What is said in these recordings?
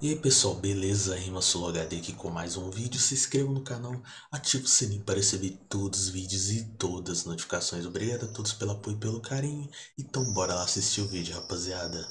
E aí pessoal, beleza? Rima HD aqui com mais um vídeo. Se inscreva no canal, ative o sininho para receber todos os vídeos e todas as notificações. Obrigado a todos pelo apoio e pelo carinho. Então bora lá assistir o vídeo, rapaziada.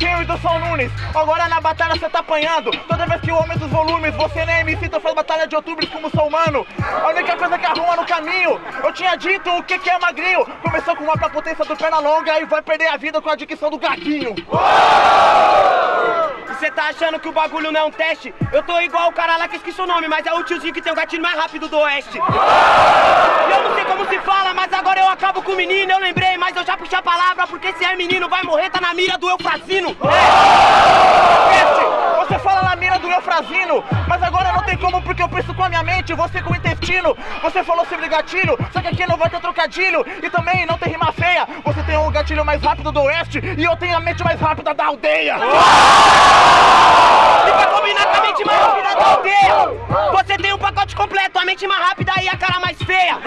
Tio do São Nunes, agora na batalha você tá apanhando Toda vez que o homem dos volumes, você nem me cita faz batalha de outubro como sou humano A única coisa que arruma no caminho, eu tinha dito o que que é magrinho Começou com uma pra potência do perna longa e vai perder a vida com a dicção do gaguinho Você tá achando que o bagulho não é um teste? Eu tô igual o cara lá que esqueci o nome, mas é o tiozinho que tem o gatilho mais rápido do oeste Eu não sei como se fala, mas agora eu acabo com o menino Eu lembrei, mas eu já puxei a palavra Porque se é menino vai morrer, tá na mira do Eufrazino é. Você fala na mira do Eufrazino Você com o intestino Você falou sobre gatilho Só que aqui não vai ter trocadilho. E também não tem rima feia. Você tem o gatilho mais rápido do oeste E eu tenho a mente mais rápida da aldeia. E pra combinar com a mente mais rápida da aldeia. Você tem um pacote completo A mente mais rápida e a cara mais feia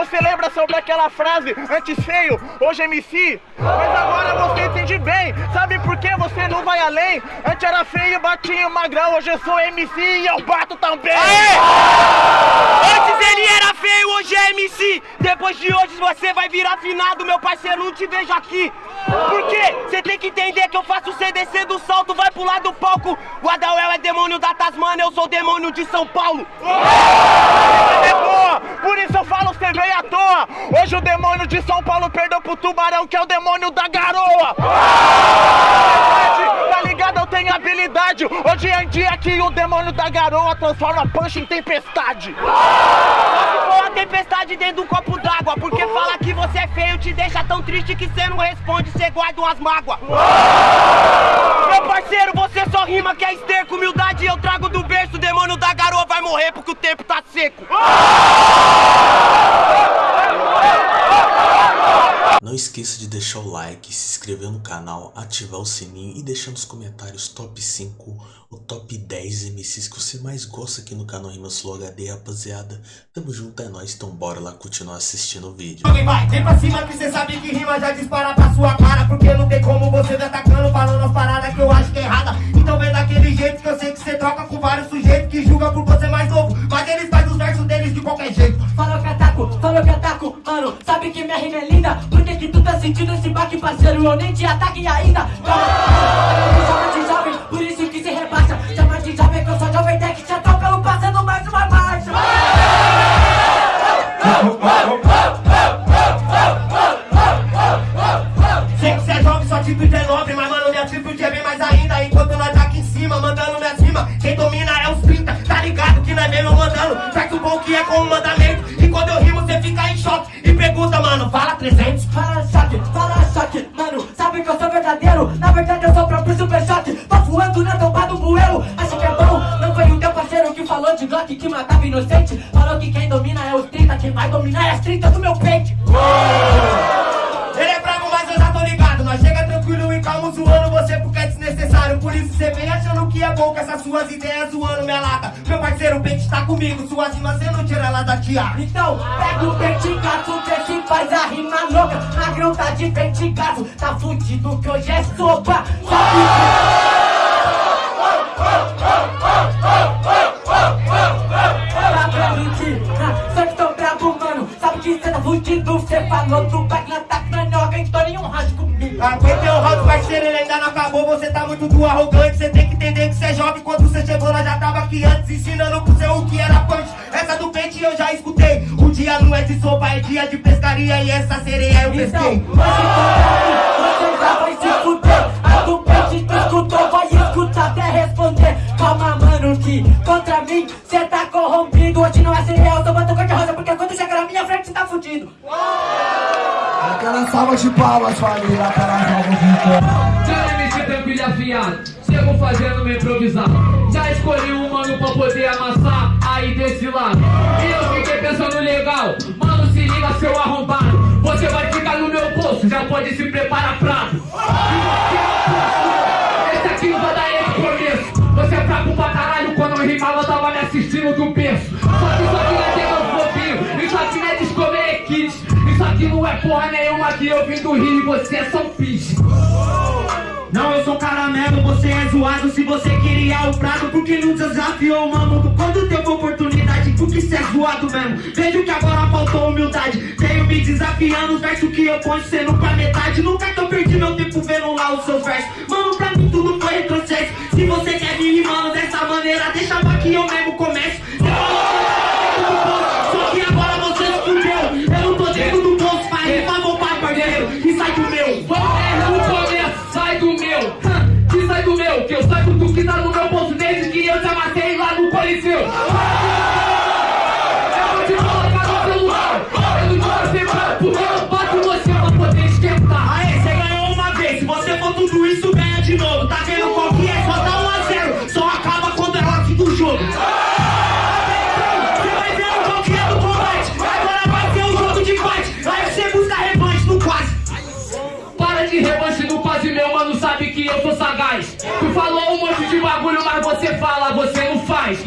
Você lembra sobre aquela frase Antes feio, hoje MC Mas agora você entende bem Sabe por que você não vai além? Antes era feio, batia magrão Hoje eu sou MC e eu bato também Aê! Você vai virar finado Meu parceiro, não te vejo aqui. Por quê? Você tem que entender que eu faço o CDC do salto Vai pular do palco. O é demônio da Tasmania Eu sou demônio de São Paulo. É por isso eu falo você veio à toa. Hoje o demônio de São Paulo perdeu pro tubarão Que é o demônio da garoa Hoje em dia que o demônio da garoa Transforma punch em tempestade. Só uma tempestade dentro de um copo d'água Porque falar que você é feio te deixa tão triste Que você não responde, você guarda umas mágoas. Meu parceiro, você só rima que é esterco Humildade eu trago do berço O demônio da garoa vai morrer porque o tempo tá seco Não esqueça de deixar o like, se inscrever no canal, ativar o sininho e deixar nos comentários top 5 ou top 10 MCs que você mais gosta aqui no canal Rimas Flow HD, rapaziada. Tamo junto, é nóis, então bora lá continuar assistindo o vídeo. Vai, vem pra cima que sabe que rima já dispara pra sua cara Porque não tem como baque, parceiro? Eu nem te ataque verdadeiro. Na verdade eu sou o próprio super choque Tô voando na tomba do bueiro. Acha que é bom? Não foi o teu parceiro que falou de Glock Que matava inocente. Falou que quem domina é os 30 Quem vai dominar é as 30 do meu peito Por isso cê vem achando que é bom com essas suas ideias zoando minha lata. Meu parceiro, o pente tá comigo Suas rimas cê não tira ela da tiara Então, pega o vertigaço, vê se faz a rima louca. Magrão tá de vertigaço, tá fudido que hoje é sopa. Sabe que... Só que tô mano Sabe que cê tá cê falou do na Então nenhum round comigo. Aguentei o round, parceiro, ele ainda não acabou. Você tá muito do arrogante Cê tem que entender que cê é jovem. Quando cê chegou, nós já tava aqui antes Ensinando pro seu o que era punch Essa do pente eu já escutei. O dia não é de sopa, é dia de pescaria. E essa sereia eu Então, pesquei. hoje contra mim, você já vai se fuder. A do pente tu escutou, vai escutar até responder. Calma mano que contra mim cê tá corrompido. Hoje não é cereal, eu tô batendo cor de rosa Porque quando chega na minha frente cê tá fudido Aquelas salva de palmas, família, aquelas salvas de palmas. Já meti tampilha afiado, chego fazendo me improvisar. Já escolhi um mano pra poder amassar aí desse lado. E eu fiquei pensando legal, mano, se liga seu arrombado. Você vai ficar no meu bolso, já pode se preparar pra. Esse aqui não vai dar esse começo. Você é fraco pra caralho, quando eu rimava, eu tava me assistindo do berço. Só que só que que não é porra nenhuma que eu vim do Rio e você é São Pisco. Não, eu sou caramelo, você é zoado Se você queria o prato, porque não desafiou mano? Quando teve oportunidade, porque cê é zoado mesmo Vejo que agora faltou humildade Tenho me desafiando, os versos que eu ponho sendo pra metade Nunca que eu perdi meu tempo vendo lá os seus versos Mano, pra mim tudo foi retrocesso Se você quer me rimando dessa maneira, deixa pra que eu me meu, te sai do meu, que eu saio do que tá no meu bolso desde que eu te amassei lá no Coliseu. você fala, você não faz.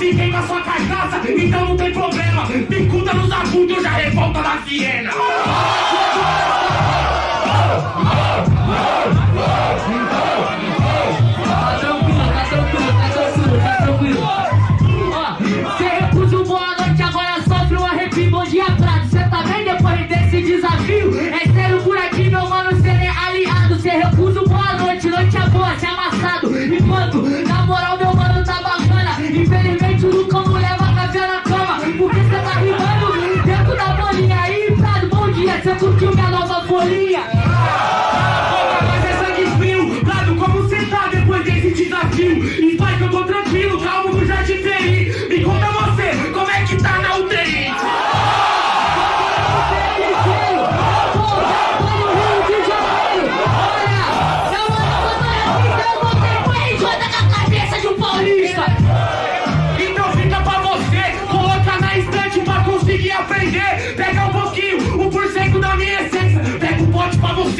te vem com a sua cachaça, então não tem problema. picuda nos agudos, eu já revolta da Siena. 祖国。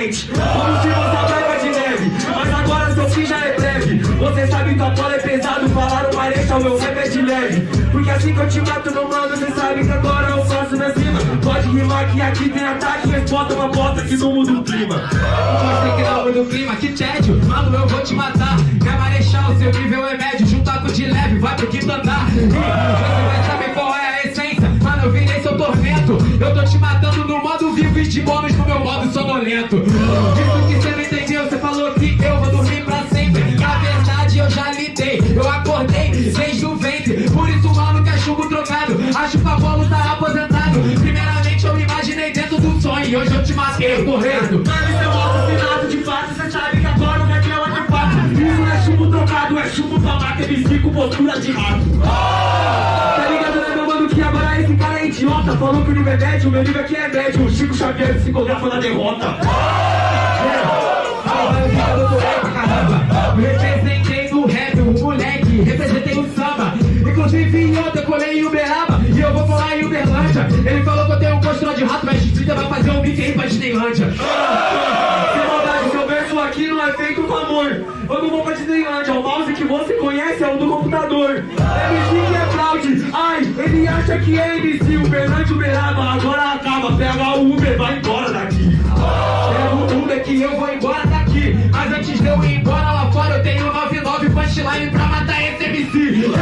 Como se você tava de neve Mas agora seu fim já é breve. Você sabe que a bola é pesado Falaram pareça, o meu rap é de leve. Porque assim que eu te mato no mano Você sabe que agora eu faço na cima. Pode rimar que aqui tem ataque Mas bota uma bota que não muda o clima. Você que não muda o clima, que tédio. Mano, eu vou te matar. É marechal, seu nível é médio. Juntar com de leve, vai pro quinto andar. Você vai saber qual é a essência. Mano, eu virei seu tormento. Eu tô te matando no 20 homens no meu modo sonolento. Isso que você não entendeu, você falou que eu vou dormir pra sempre. Na verdade eu já lidei, eu acordei desde o ventre Por isso mano que é chumbo trocado, acho que a bola tá aposentado. Primeiramente eu me imaginei dentro do sonho e hoje eu te matei correndo. Mano, seu é assassinato de fato, você sabe agora o é de fato Isso não é chumbo trocado, é chumbo pra mata, ele fica com postura de rato. Oh! Tá ligado, né meu mano, que agora é esse cara idiota. Falou que o nível é médio, o meu nível aqui é médio. O Chico Xavier psicografa na derrota. Representei no rap, o moleque, representei o samba. Inclusive ontem Uberaba agora acaba, pega o Uber, vai embora daqui. É o Uber que eu vou embora daqui. Mas antes de eu ir embora lá fora, eu tenho 99 punchline pra matar esse MC. Mano,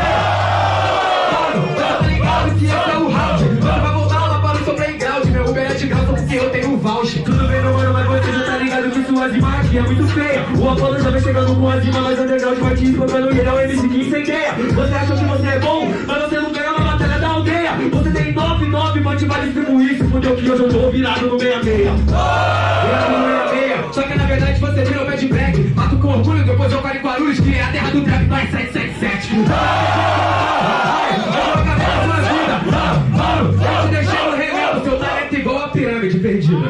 tá ligado que esse é o round. Mano, vai voltar lá para o playground. Meu Uber é de graça porque eu tenho voucher. Tudo bem, meu mano, mas você já tá ligado que sua zima aqui é muito feia. O Apolo já vem chegando com a zima, mas underground vai te explodindo e ele é o MC que incendeia. Você achou que você é bom, 9, mas vai distribuir Se fudeu que hoje eu tô virado no 66 Virado no 66 Só que na verdade você virou bad black Mato com orgulho, depois eu paro em Guarulhos Que é a terra do trap, mais 777 Eu Vou acabar com a sua vida. Vamos, eu te deixar no remendo Seu talento igual a pirâmide perdida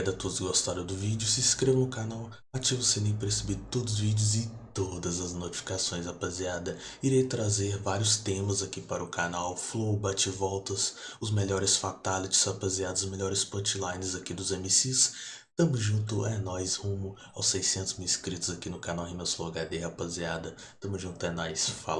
Obrigado a todos que gostaram do vídeo, se inscreva no canal, ative o sininho para receber todos os vídeos e todas as notificações, rapaziada. Irei trazer vários temas aqui para o canal, flow, bate-voltas, os melhores fatalities, rapaziada, os melhores punchlines aqui dos MCs. Tamo junto, é nóis, rumo aos 600 mil inscritos aqui no canal Rimas Flow HD, rapaziada. Tamo junto, é nóis, falou.